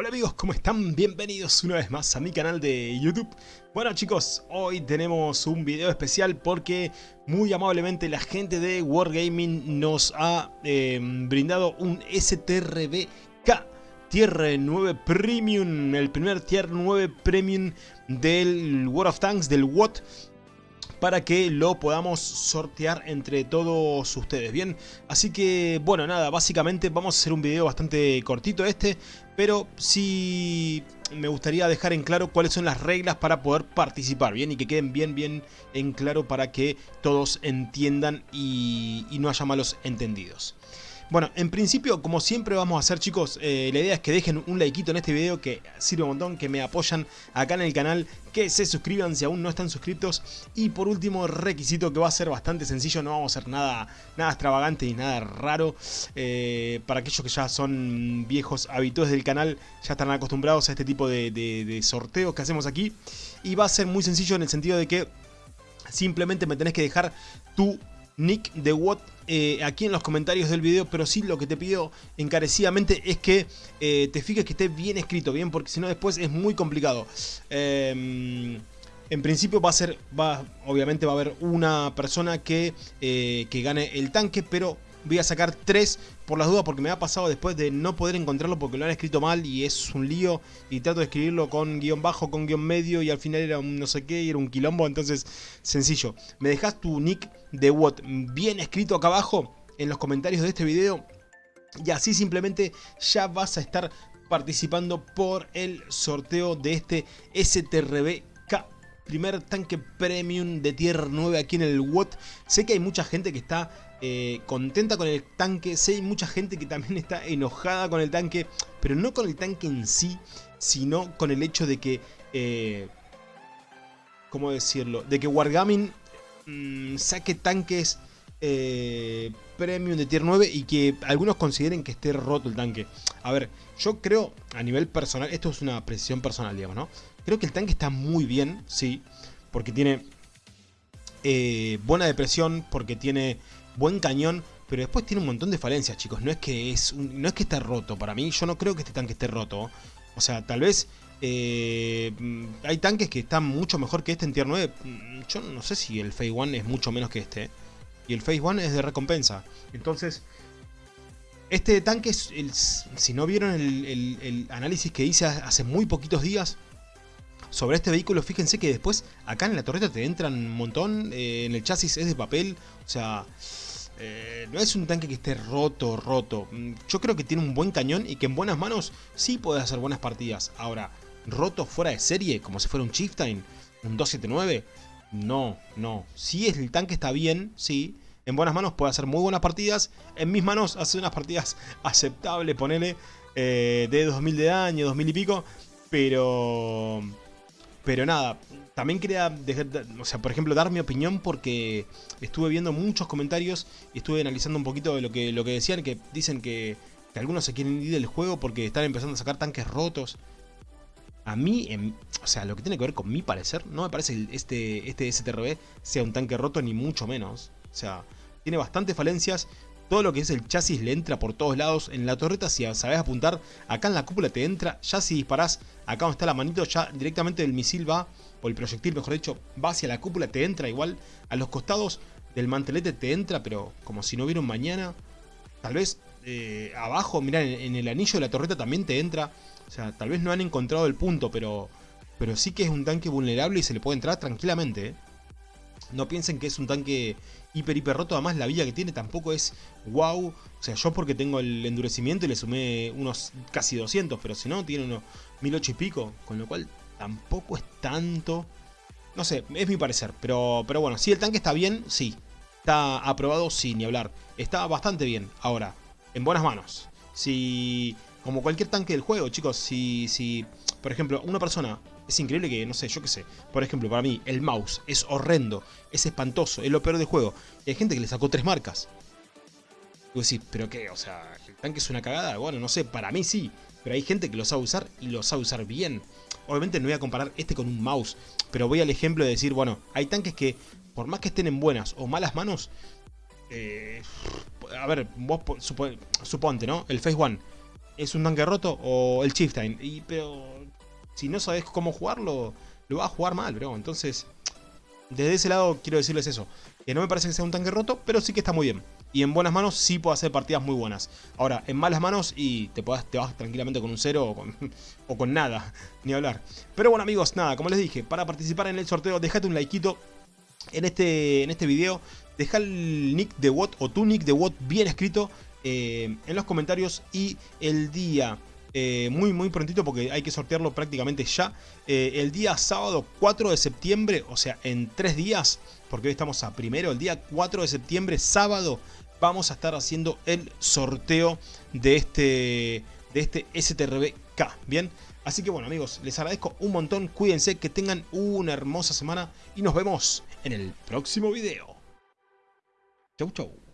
Hola amigos, ¿cómo están? Bienvenidos una vez más a mi canal de YouTube. Bueno chicos, hoy tenemos un video especial porque muy amablemente la gente de Wargaming nos ha eh, brindado un STRBK Tier 9 Premium, el primer Tier 9 Premium del World of Tanks, del WOT para que lo podamos sortear entre todos ustedes, ¿bien? Así que, bueno, nada, básicamente vamos a hacer un video bastante cortito este, pero sí me gustaría dejar en claro cuáles son las reglas para poder participar, ¿bien? Y que queden bien, bien en claro para que todos entiendan y, y no haya malos entendidos. Bueno, en principio, como siempre vamos a hacer chicos, eh, la idea es que dejen un likeito en este video que sirve un montón, que me apoyan acá en el canal, que se suscriban si aún no están suscritos y por último requisito que va a ser bastante sencillo, no vamos a hacer nada, nada extravagante ni nada raro, eh, para aquellos que ya son viejos habituales del canal, ya están acostumbrados a este tipo de, de sorteos que hacemos aquí. Y va a ser muy sencillo en el sentido de que simplemente me tenés que dejar tu nick de Watt eh, aquí en los comentarios del video, pero sí lo que te pido encarecidamente es que eh, te fijes que esté bien escrito, bien, porque si no después es muy complicado. Em, en principio va a ser, va, obviamente va a haber una persona que, eh, que gane el tanque, pero voy a sacar tres por las dudas porque me ha pasado después de no poder encontrarlo porque lo han escrito mal y es un lío y trato de escribirlo con guion bajo, con guion medio y al final era un no sé qué y era un quilombo, entonces sencillo. Me dejas tu nick de WOT bien escrito acá abajo en los comentarios de este video y así simplemente ya vas a estar participando por el sorteo de este STRB primer tanque premium de tier 9 aquí en el WOT. Sé que hay mucha gente que está eh, contenta con el tanque, sé que hay mucha gente que también está enojada con el tanque, pero no con el tanque en sí, sino con el hecho de que... Eh, ¿Cómo decirlo? De que Wargaming mm, saque tanques eh, premium de tier 9 y que algunos consideren que esté roto el tanque. A ver, yo creo a nivel personal, esto es una precisión personal, digamos, ¿no? Creo que el tanque está muy bien, sí, porque tiene eh, buena depresión, porque tiene buen cañón, pero después tiene un montón de falencias, chicos. No es que es no es que esté roto para mí, yo no creo que este tanque esté roto. O sea, tal vez eh, hay tanques que están mucho mejor que este en tier 9. Yo no sé si el Phase 1 es mucho menos que este. Y el Phase 1 es de recompensa. Entonces, este tanque, si no vieron el análisis que hice hace muy poquitos días, sobre este vehículo, fíjense que después acá en la torreta te entran un montón, eh, en el chasis es de papel, o sea, eh, no es un tanque que esté roto, roto. Mm, yo creo que tiene un buen cañón y que en buenas manos sí puede hacer buenas partidas. Ahora, roto fuera de serie, como si fuera un Chieftain, un 279, no, no. Si el tanque está bien, sí, en buenas manos puede hacer muy buenas partidas. En mis manos hace unas partidas aceptables, ponele, eh, de 2000 de daño, 2000 y pico. Pero pero nada, también quería, dejar, o sea, por ejemplo, dar mi opinión porque estuve viendo muchos comentarios y estuve analizando un poquito de lo que, lo que decían, que dicen que, algunos se quieren ir del juego porque están empezando a sacar tanques rotos. A mí, o sea, lo que tiene que ver con mi parecer, no me parece que este, este STRB sea un tanque roto ni mucho menos. O sea, tiene bastantes falencias, todo lo que es el chasis le entra por todos lados. En la torreta si sabes apuntar, acá en la cúpula te entra. Ya si disparás acá donde está la manito, ya directamente el misil va, o el proyectil mejor dicho, va hacia la cúpula, te entra igual. A los costados del mantelete te entra, pero como si no hubiera un mañana. Tal vez eh, abajo, mirá, en, el anillo de la torreta también te entra. O sea, tal vez no han encontrado el punto, pero, pero sí que es un tanque vulnerable y se le puede entrar tranquilamente. ¿eh? No piensen que es un tanque hiper hiper roto. Además la vida que tiene tampoco es wow. O sea, yo porque tengo el endurecimiento y le sumé unos casi 200. Pero si no, tiene unos 1008 y pico. Con lo cual tampoco es tanto. No sé, es mi parecer. Pero, pero bueno, si el tanque está bien, sí. Está aprobado, sí, ni hablar. Está bastante bien. Ahora, en buenas manos. Si... Como cualquier tanque del juego, chicos, si, si por ejemplo, una persona es increíble que, no sé, yo qué sé. Por ejemplo, para mí, el mouse es horrendo, es espantoso, es lo peor del juego. Y hay gente que le sacó tres marcas. Y vos decís, ¿pero qué? O sea, ¿el tanque es una cagada? Bueno, no sé, para mí sí. Pero hay gente que lo sabe usar y lo sabe usar bien. Obviamente no voy a comparar este con un mouse. Pero voy al ejemplo de decir, bueno, hay tanques que, por más que estén en buenas o malas manos... Eh, a ver, vos suponte, ¿no? El Phase One es un tanque roto o el Chieftain. Y, pero si no sabes cómo jugarlo, lo vas a jugar mal, bro. Entonces, desde ese lado quiero decirles eso. Que no me parece que sea un tanque roto, pero sí que está muy bien. Y en buenas manos sí puedo hacer partidas muy buenas. Ahora, en malas manos y te, te vas tranquilamente con un cero o con, o con nada, ni hablar. Pero bueno amigos, nada, como les dije, para participar en el sorteo, dejate un likeito en este, en este video. Deja el nick de WOT o tu nick de WOT bien escrito eh, en los comentarios y el día eh, muy muy prontito porque hay que sortearlo prácticamente ya. Eh, el día sábado 4 de septiembre, o sea en tres días, porque hoy estamos a primero, el día 4 de septiembre, sábado, vamos a estar haciendo el sorteo de este, de este STRBK, ¿bien? Así que bueno amigos, les agradezco un montón, cuídense, que tengan una hermosa semana y nos vemos en el próximo video. Chau chau.